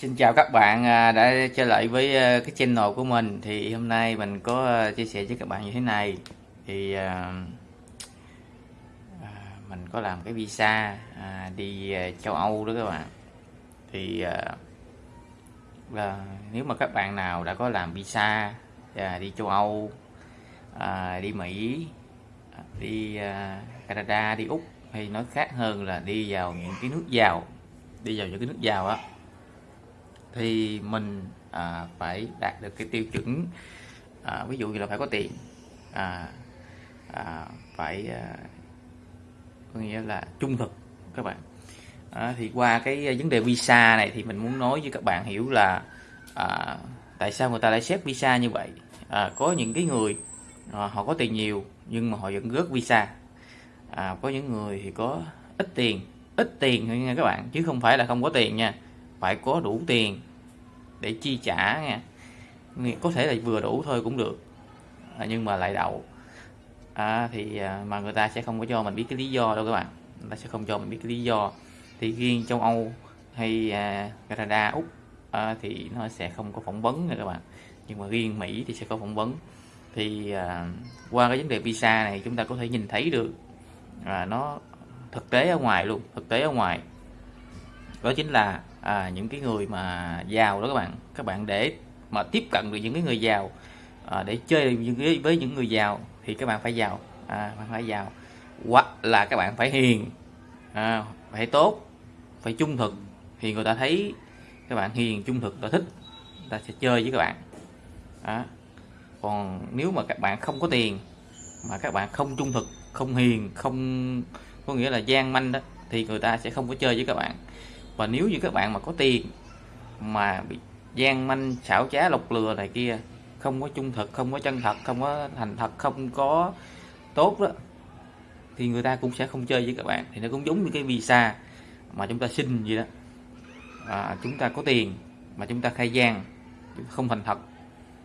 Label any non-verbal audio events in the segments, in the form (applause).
Xin chào các bạn à, đã trở lại với à, cái channel của mình. Thì hôm nay mình có à, chia sẻ với các bạn như thế này. Thì mình có làm cái visa đi châu Âu đó các bạn. Thì là nếu mà các bạn nào đã có làm visa đi châu Âu đi Mỹ, đi Canada, đi Úc hay nói khác hơn là đi vào những cái nước giàu, đi vào những cái nước giàu á thì mình à, phải đạt được cái tiêu chuẩn à, ví dụ như là phải có tiền à, à, phải à, có nghĩa là trung thực các bạn. À, thì qua cái vấn đề visa này thì mình muốn nói với các bạn hiểu là à, tại sao người ta lại xét visa như vậy? À, có những cái người à, họ có tiền nhiều nhưng mà họ vẫn rớt visa. À, có những người thì có ít tiền ít tiền thôi nha các bạn chứ không phải là không có tiền nha phải có đủ tiền để chi trả nha. Có thể là vừa đủ thôi cũng được. À, nhưng mà lại đậu. À, thì à, mà người ta sẽ không có cho mình biết cái lý do đâu các bạn. Người ta sẽ không cho mình biết cái lý do. Thì riêng châu Âu hay à, Canada Úc à, thì nó sẽ không có phỏng vấn nha các bạn. Nhưng mà riêng Mỹ thì sẽ có phỏng vấn. Thì à, qua cái vấn đề visa này chúng ta có thể nhìn thấy được à, nó thực tế ở ngoài luôn thực tế ở ngoài. Đó chính là à, những cái người mà giàu đó các bạn. Các bạn để mà tiếp cận được những cái người giàu à, để chơi những với những người giàu thì các bạn phải giàu à, bạn phải giàu. Hoặc là các bạn phải hiền à, phải tốt phải trung thực thì người ta thấy các bạn hiền trung thực ta thích ta sẽ chơi với các bạn. À, còn nếu mà các bạn không có tiền mà các bạn không trung thực không hiền không có nghĩa là gian manh đó thì người ta sẽ không có chơi với các bạn và nếu như các bạn mà có tiền mà bị gian manh xảo trá lọc lừa này kia không có trung thực không có chân thật không có thành thật không có tốt đó thì người ta cũng sẽ không chơi với các bạn. Thì nó cũng giống như cái visa mà chúng ta xin gì đó. À, chúng ta có tiền mà chúng ta khai gian không thành thật.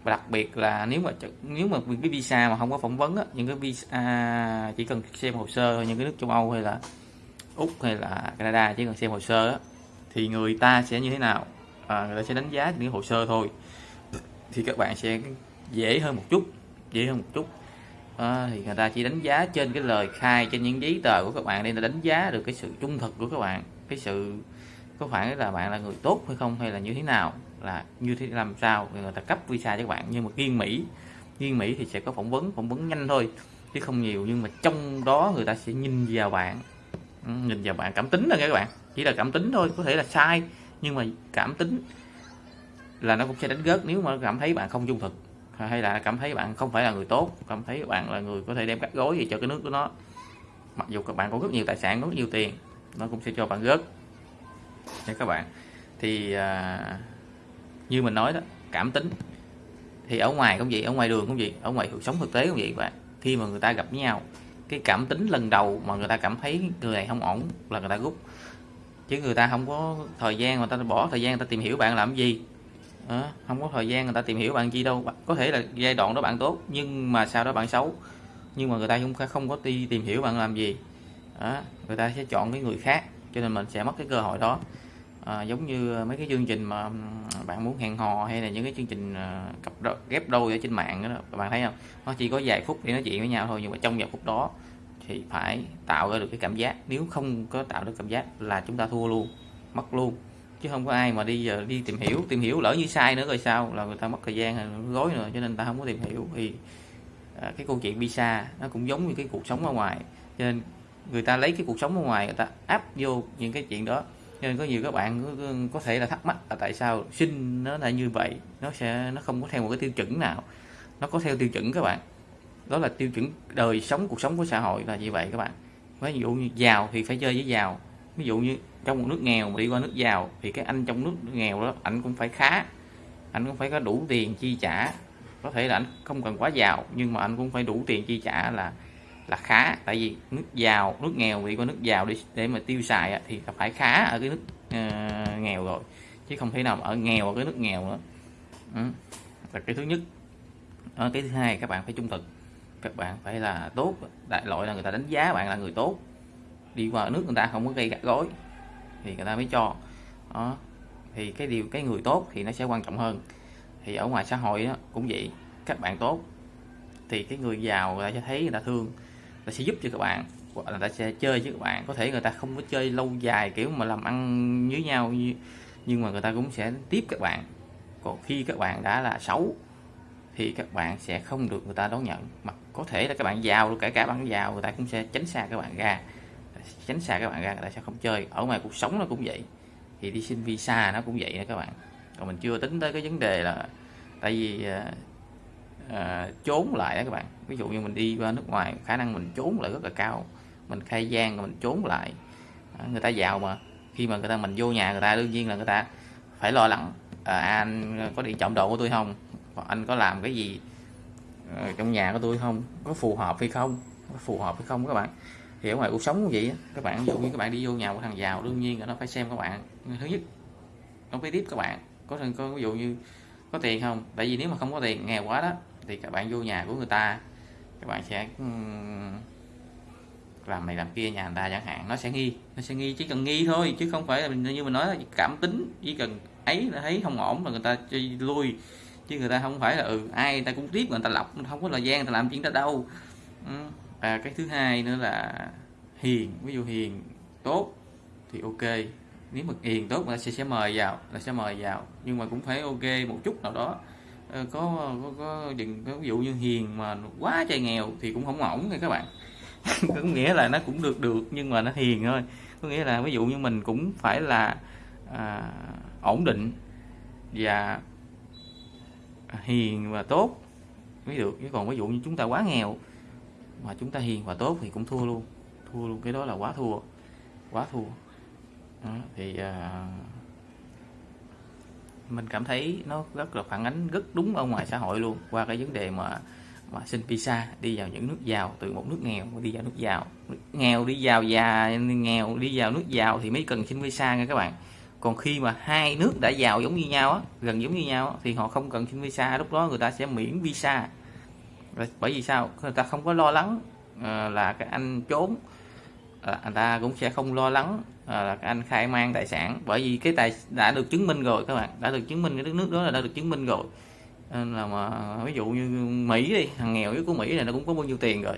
Và đặc biệt là nếu mà nếu mà cái visa mà không có phỏng vấn á, những cái visa à, chỉ cần xem hồ sơ những cái nước châu Âu hay là úc hay là Canada chỉ cần xem hồ sơ á, thì người ta sẽ như thế nào? À, người ta sẽ đánh giá những hồ sơ thôi. Thì các bạn sẽ dễ hơn một chút dễ hơn một chút. À, thì người ta chỉ đánh giá trên cái lời khai trên những giấy tờ của các bạn nên là đánh giá được cái sự trung thực của các bạn. Cái sự có phải là bạn là người tốt hay không hay là như thế nào là như thế làm sao người ta cấp visa cho các bạn. Nhưng mà riêng Mỹ riêng Mỹ thì sẽ có phỏng vấn phỏng vấn nhanh thôi chứ không nhiều. Nhưng mà trong đó người ta sẽ nhìn vào bạn ừ, nhìn vào bạn cảm tính là các bạn chỉ là cảm tính thôi có thể là sai nhưng mà cảm tính là nó cũng sẽ đánh gớt nếu mà cảm thấy bạn không trung thực. Hay là cảm thấy bạn không phải là người tốt cảm thấy bạn là người có thể đem cắt gối gì cho cái nước của nó. Mặc dù các bạn có rất nhiều tài sản có rất nhiều tiền nó cũng sẽ cho bạn gớt. Nha các bạn. Thì à, như mình nói đó cảm tính thì ở ngoài cũng vậy ở ngoài đường cũng vậy ở ngoài cuộc sống thực tế cũng vậy bạn. Khi mà người ta gặp nhau cái cảm tính lần đầu mà người ta cảm thấy người này không ổn là người ta rút chứ người ta không có thời gian người ta bỏ thời gian người ta tìm hiểu bạn làm gì. À, không có thời gian người ta tìm hiểu bạn chi đâu. Có thể là giai đoạn đó bạn tốt nhưng mà sau đó bạn xấu. Nhưng mà người ta cũng không có đi tìm hiểu bạn làm gì. À, người ta sẽ chọn cái người khác cho nên mình sẽ mất cái cơ hội đó. À, giống như mấy cái chương trình mà bạn muốn hẹn hò hay là những cái chương trình à, cặp đôi, ghép đôi ở trên mạng đó bạn thấy không? Nó chỉ có vài phút để nói chuyện với nhau thôi nhưng mà trong vài phút đó thì phải tạo ra được cái cảm giác. Nếu không có tạo được cảm giác là chúng ta thua luôn mất luôn. Chứ không có ai mà đi giờ đi tìm hiểu tìm hiểu lỡ như sai nữa rồi sao? Là người ta mất thời gian gối nữa cho nên ta không có tìm hiểu. Thì à, cái câu chuyện visa nó cũng giống như cái cuộc sống ở ngoài. Cho nên người ta lấy cái cuộc sống ở ngoài người ta áp vô những cái chuyện đó. Cho nên có nhiều các bạn có, có thể là thắc mắc là tại sao sinh nó là như vậy? Nó sẽ nó không có theo một cái tiêu chuẩn nào. Nó có theo tiêu chuẩn các bạn đó là tiêu chuẩn đời sống cuộc sống của xã hội là như vậy các bạn. Ví dụ như giàu thì phải chơi với giàu. Ví dụ như trong một nước nghèo mà đi qua nước giàu thì cái anh trong nước nghèo đó anh cũng phải khá anh cũng phải có đủ tiền chi trả. Có thể là anh không cần quá giàu nhưng mà anh cũng phải đủ tiền chi trả là là khá. Tại vì nước giàu nước nghèo đi qua nước giàu để để mà tiêu xài thì phải khá ở cái nước uh, nghèo rồi. Chứ không thể nào ở nghèo ở cái nước nghèo nữa. Ừ. là cái thứ nhất. Ở cái thứ hai các bạn phải trung thực các bạn phải là tốt. Đại loại là người ta đánh giá bạn là người tốt. Đi qua nước người ta không có gây gắt gối thì người ta mới cho. Đó. Thì cái điều cái người tốt thì nó sẽ quan trọng hơn. Thì ở ngoài xã hội đó, cũng vậy. Các bạn tốt thì cái người giàu người ta sẽ thấy người ta thương. Người ta sẽ giúp cho các bạn. Hoặc là người ta sẽ chơi với các bạn. Có thể người ta không có chơi lâu dài kiểu mà làm ăn với nhau nhưng mà người ta cũng sẽ tiếp các bạn. Còn khi các bạn đã là xấu thì các bạn sẽ không được người ta đón nhận. Mà có thể là các bạn giàu kể cả bạn giàu người ta cũng sẽ tránh xa các bạn ra. Tránh xa các bạn ra người ta sẽ không chơi. Ở ngoài cuộc sống nó cũng vậy. Thì đi xin visa nó cũng vậy đó các bạn. Còn mình chưa tính tới cái vấn đề là tại vì à, à, trốn lại đó các bạn. Ví dụ như mình đi qua nước ngoài khả năng mình trốn lại rất là cao. Mình khai gian mình trốn lại. À, người ta giàu mà. Khi mà người ta mình vô nhà người ta đương nhiên là người ta phải lo lắng à, anh có điện trọng độ của tôi không? Anh có làm cái gì ờ, trong nhà của tôi không? Có phù hợp hay không? Có phù hợp hay không các bạn? Thì ở ngoài cuộc sống cũng vậy các bạn, ví dụ như các bạn đi vô nhà của thằng giàu, đương nhiên là nó phải xem các bạn. Thứ nhất, nó phải tiếp các bạn. Có có, ví dụ như có tiền không? Tại vì nếu mà không có tiền, nghèo quá đó, thì các bạn vô nhà của người ta, các bạn sẽ làm này làm kia, nhà người ta chẳng hạn. Nó sẽ nghi, nó sẽ nghi, chỉ cần nghi thôi, chứ không phải là như mình nói là cảm tính, chỉ cần ấy là thấy không ổn là người ta chơi lui chứ người ta không phải là ừ ai người ta cũng tiếp người ta lọc không có thời gian người ta làm chuyện đó đâu. Ừ, và cái thứ hai nữa là hiền ví dụ hiền tốt thì ok. Nếu mà hiền tốt người ta sẽ, sẽ mời vào là sẽ mời vào. Nhưng mà cũng phải ok một chút nào đó. Ờ, có có, có đừng có ví dụ như hiền mà quá trời nghèo thì cũng không ổn nha các bạn. (laughs) Có nghĩa là nó cũng được được nhưng mà nó hiền thôi. Có nghĩa là ví dụ như mình cũng phải là à, ổn định và hiền và tốt. Mới được chứ còn ví dụ như chúng ta quá nghèo mà chúng ta hiền và tốt thì cũng thua luôn. Thua luôn cái đó là quá thua quá thua. Đó, thì à, mình cảm thấy nó rất là phản ánh rất đúng ở ngoài xã hội luôn. Qua cái vấn đề mà mà xin visa đi vào những nước giàu từ một nước nghèo đi vào nước giàu. Nước nghèo đi vào già nghèo đi vào nước giàu thì mới cần xin visa nha các bạn còn khi mà hai nước đã giàu giống như nhau á gần giống như nhau á, thì họ không cần xin visa lúc đó người ta sẽ miễn visa. Bởi vì sao? Người ta không có lo lắng ờ, là cái anh trốn ờ, à, người ta cũng sẽ không lo lắng ờ, là cái anh khai mang tài sản. Bởi vì cái tài đã được chứng minh rồi các bạn đã được chứng minh cái đất nước đó là đã được chứng minh rồi. Nên là mà ví dụ như Mỹ đi thằng nghèo nhất của Mỹ này nó cũng có bao nhiêu tiền rồi.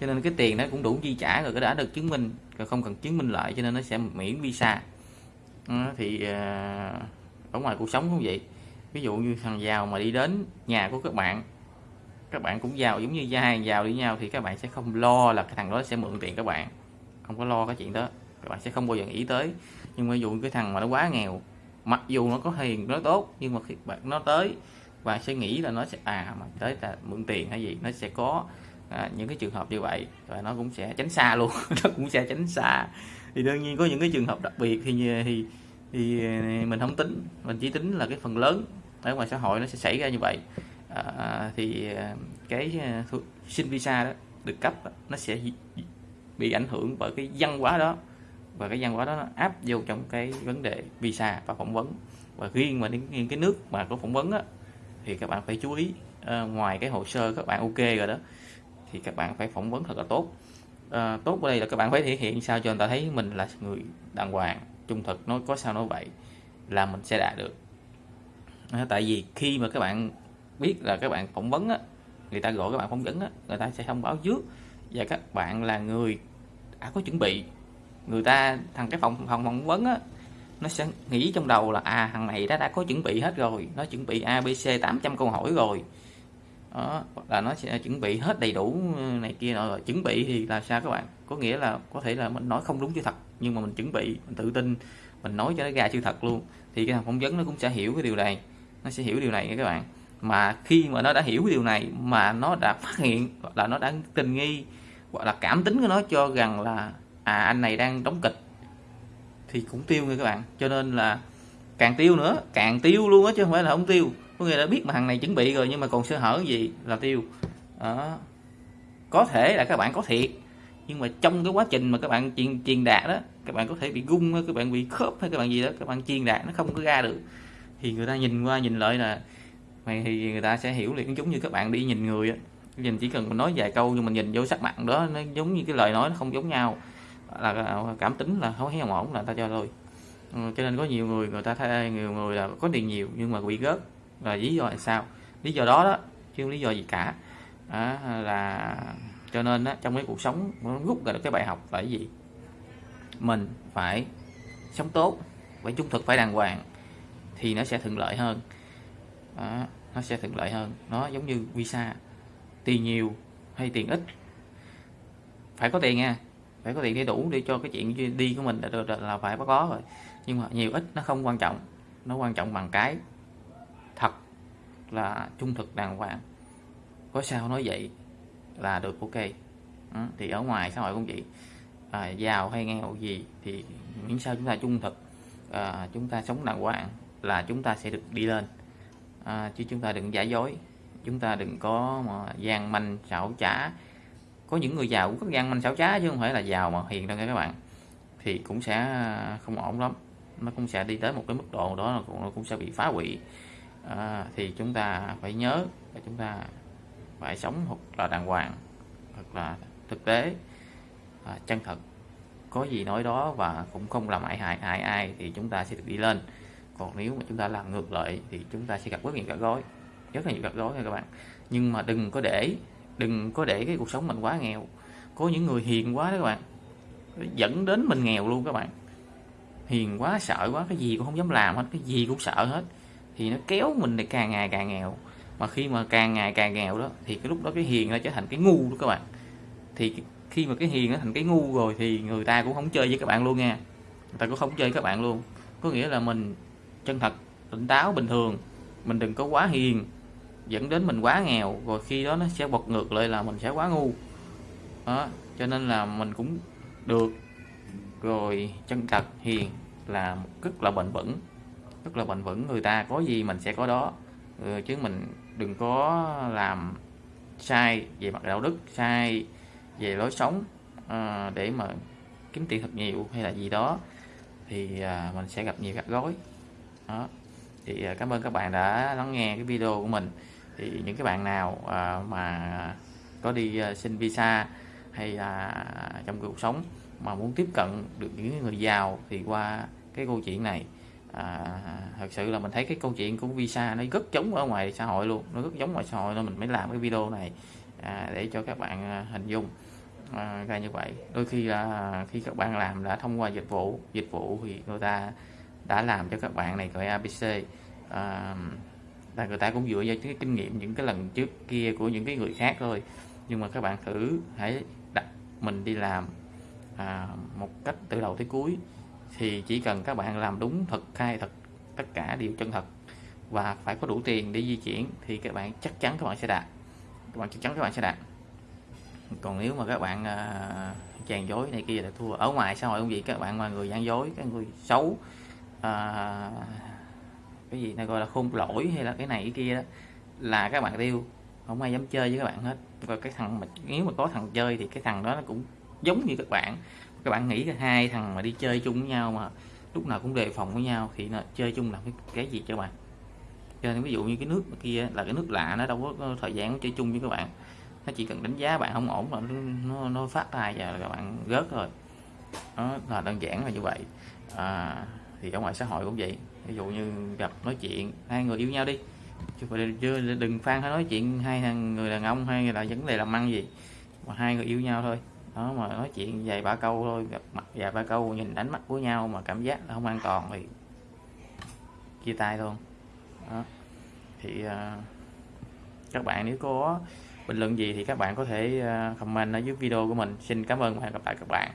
Cho nên cái tiền nó cũng đủ chi trả rồi cái đã được chứng minh rồi không cần chứng minh lại cho nên nó sẽ miễn visa à, thì à, ở ngoài cuộc sống cũng vậy. Ví dụ như thằng giàu mà đi đến nhà của các bạn các bạn cũng giàu giống như hai giàu đi nhau thì các bạn sẽ không lo là cái thằng đó sẽ mượn tiền các bạn. Không có lo cái chuyện đó các bạn sẽ không bao giờ nghĩ tới. Nhưng mà ví dụ cái thằng mà nó quá nghèo mặc dù nó có hiền nó tốt nhưng mà khi bạn nó tới bạn sẽ nghĩ là nó sẽ à mà tới là mượn tiền hay gì nó sẽ có à, những cái trường hợp như vậy và nó cũng sẽ tránh xa luôn. (laughs) Nó cũng sẽ tránh xa. Thì đương nhiên có những cái trường hợp đặc biệt thì thì thì mình không tính. Mình chỉ tính là cái phần lớn ở ngoài xã hội nó sẽ xảy ra như vậy. À, thì à, cái à, xin visa đó được cấp nó sẽ bị ảnh hưởng bởi cái văn hóa đó. Và cái văn hóa đó nó áp vô trong cái vấn đề visa và phỏng vấn. Và riêng mà đến cái nước mà có phỏng vấn á, thì các bạn phải chú ý à, ngoài cái hồ sơ các bạn ok rồi đó thì các bạn phải phỏng vấn thật là tốt. À, tốt ở đây là các bạn phải thể hiện sao cho người ta thấy mình là người đàng hoàng trung thực nói có sao nói vậy là mình sẽ đạt được. À, tại vì khi mà các bạn biết là các bạn phỏng vấn á người ta gọi các bạn phỏng vấn á người ta sẽ thông báo trước và các bạn là người đã có chuẩn bị. Người ta thằng cái phòng phòng phỏng vấn á nó sẽ nghĩ trong đầu là à thằng này đã đã có chuẩn bị hết rồi nó chuẩn bị abc 800 câu hỏi rồi đó, là nó sẽ chuẩn bị hết đầy đủ ừ, này kia rồi chuẩn bị thì là sao các bạn? Có nghĩa là có thể là mình nói không đúng sự thật, nhưng mà mình chuẩn bị, mình tự tin, mình nói cho nó ra sự thật luôn. Thì cái thằng phỏng vấn nó cũng sẽ hiểu cái điều này, nó sẽ hiểu điều này các bạn. Mà khi mà nó đã hiểu cái điều này, mà nó đã phát hiện, hoặc là nó đã tình nghi, hoặc là cảm tính của nó cho rằng là à anh này đang đóng kịch, thì cũng tiêu nha các bạn. Cho nên là càng tiêu nữa, càng tiêu luôn á, chứ không phải là không tiêu có nghĩa là biết mà thằng này chuẩn bị rồi nhưng mà còn sơ hở gì là tiêu. Đó. có thể là các bạn có thiệt, nhưng mà trong cái quá trình mà các bạn truyền truyền đạt đó, các bạn có thể bị gung các bạn bị khớp hay các bạn gì đó, các bạn truyền đạt nó không có ra được. Thì người ta nhìn qua nhìn lại là mày thì người ta sẽ hiểu liền. Giống như các bạn đi nhìn người á. Nhìn chỉ cần mình nói vài câu nhưng mình nhìn vô sắc mặt đó, nó giống như cái lời nói nó không giống nhau. Là à, cảm tính là không thấy ổn là ta cho thôi. Ừ, cho nên có nhiều người người ta thay nhiều người là có tiền nhiều nhưng mà bị gớt là lý do là sao? Lý do đó đó chứ không lý do gì cả. À, là cho nên á, trong cái cuộc sống nó rút ra được cái bài học là cái gì? Mình phải sống tốt phải trung thực phải đàng hoàng thì nó sẽ thuận lợi hơn. À, nó sẽ thuận lợi hơn. Nó giống như visa tiền nhiều hay tiền ít? Phải có tiền nha. Phải có tiền để đủ để cho cái chuyện đi của mình là, là phải có rồi. Nhưng mà nhiều ít nó không quan trọng. Nó quan trọng bằng cái thật là trung thực đàng hoàng. Có sao nói vậy là được ok. Ừ, thì ở ngoài xã hội cũng vậy. À, giàu hay nghèo gì thì miễn sao chúng ta trung thực. À, chúng ta sống đàng hoàng là chúng ta sẽ được đi lên. À, chứ chúng ta đừng giả dối. Chúng ta đừng có mà gian manh xảo trá. Có những người giàu cũng có gian manh xảo trá chứ không phải là giàu mà hiền đâu nha các bạn. Thì cũng sẽ không ổn lắm. Nó cũng sẽ đi tới một cái mức độ đó là cũng, nó cũng sẽ bị phá hủy à, thì chúng ta phải nhớ là chúng ta phải sống hoặc là đàng hoàng hoặc là thực tế. À, chân thật có gì nói đó và cũng không làm hại hại hại ai thì chúng ta sẽ được đi lên. Còn nếu mà chúng ta làm ngược lại thì chúng ta sẽ gặp rất nhiều gạt gối rất là nhiều gạt gối nha các bạn. Nhưng mà đừng có để đừng có để cái cuộc sống mình quá nghèo. Có những người hiền quá đó các bạn dẫn đến mình nghèo luôn các bạn. Hiền quá sợ quá cái gì cũng không dám làm hết cái gì cũng sợ hết thì nó kéo mình để càng ngày càng nghèo. Mà khi mà càng ngày càng nghèo đó, thì cái lúc đó cái hiền nó trở thành cái ngu đó các bạn. Thì khi mà cái hiền nó thành cái ngu rồi thì người ta cũng không chơi với các bạn luôn nha. Người ta cũng không chơi với các bạn luôn. Có nghĩa là mình chân thật, tỉnh táo, bình thường. Mình đừng có quá hiền, dẫn đến mình quá nghèo. Rồi khi đó nó sẽ bật ngược lại là mình sẽ quá ngu. Đó, cho nên là mình cũng được. Rồi chân thật, hiền là rất là bền vững rất là bền vững người ta có gì mình sẽ có đó. Ừ, chứ mình đừng có làm sai về mặt đạo đức sai về lối sống à, để mà kiếm tiền thật nhiều hay là gì đó thì à, mình sẽ gặp nhiều gạt gối đó. Thì à, cảm ơn các bạn đã lắng nghe cái video của mình. Thì những cái bạn nào à, mà có đi à, xin visa hay là trong cuộc sống mà muốn tiếp cận được những người giàu thì qua cái câu chuyện này à, thật sự là mình thấy cái câu chuyện của visa nó rất giống ở ngoài xã hội luôn. Nó rất giống ngoài xã hội nên mình mới làm cái video này à, để cho các bạn à, hình dung. À, ra như vậy. Đôi khi là khi các bạn làm đã thông qua dịch vụ dịch vụ thì người ta đã làm cho các bạn này gọi ABC à, là người ta cũng dựa vào cái kinh nghiệm những cái lần trước kia của những cái người khác thôi. Nhưng mà các bạn thử hãy đặt mình đi làm à, một cách từ đầu tới cuối thì chỉ cần các bạn làm đúng thật khai thật tất cả đều chân thật và phải có đủ tiền để di chuyển thì các bạn chắc chắn các bạn sẽ đạt. Các bạn chắc chắn các bạn sẽ đạt. Còn nếu mà các bạn à, uh, chàng dối này kia là thua. Ở ngoài xã hội không gì các bạn mà người gian dối cái người xấu uh, cái gì này gọi là khôn lỗi hay là cái này cái kia đó là các bạn tiêu. Không ai dám chơi với các bạn hết. Và cái thằng mà nếu mà có thằng chơi thì cái thằng đó nó cũng giống như các bạn các bạn nghĩ hai thằng mà đi chơi chung với nhau mà lúc nào cũng đề phòng với nhau thì nó chơi chung làm cái, cái gì cho bạn? Cho nên ví dụ như cái nước kia là cái nước lạ nó đâu có thời gian chơi chung với các bạn. Nó chỉ cần đánh giá bạn không ổn là nó, nó phát tài và các bạn rớt rồi đó là đơn giản là như vậy. À, thì ở ngoài xã hội cũng vậy. Ví dụ như gặp nói chuyện hai người yêu nhau đi. Chứ phải đừng phan nói chuyện hai thằng người đàn ông hay là vấn đề làm ăn gì. Mà hai người yêu nhau thôi đó mà nói chuyện vài ba câu thôi gặp mặt vài ba câu nhìn ánh mắt của nhau mà cảm giác là không an toàn thì chia tay luôn đó. Thì uh, các bạn nếu có bình luận gì thì các bạn có thể uh, comment ở dưới video của mình. Xin cảm ơn và hẹn gặp lại các bạn.